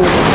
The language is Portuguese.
novo.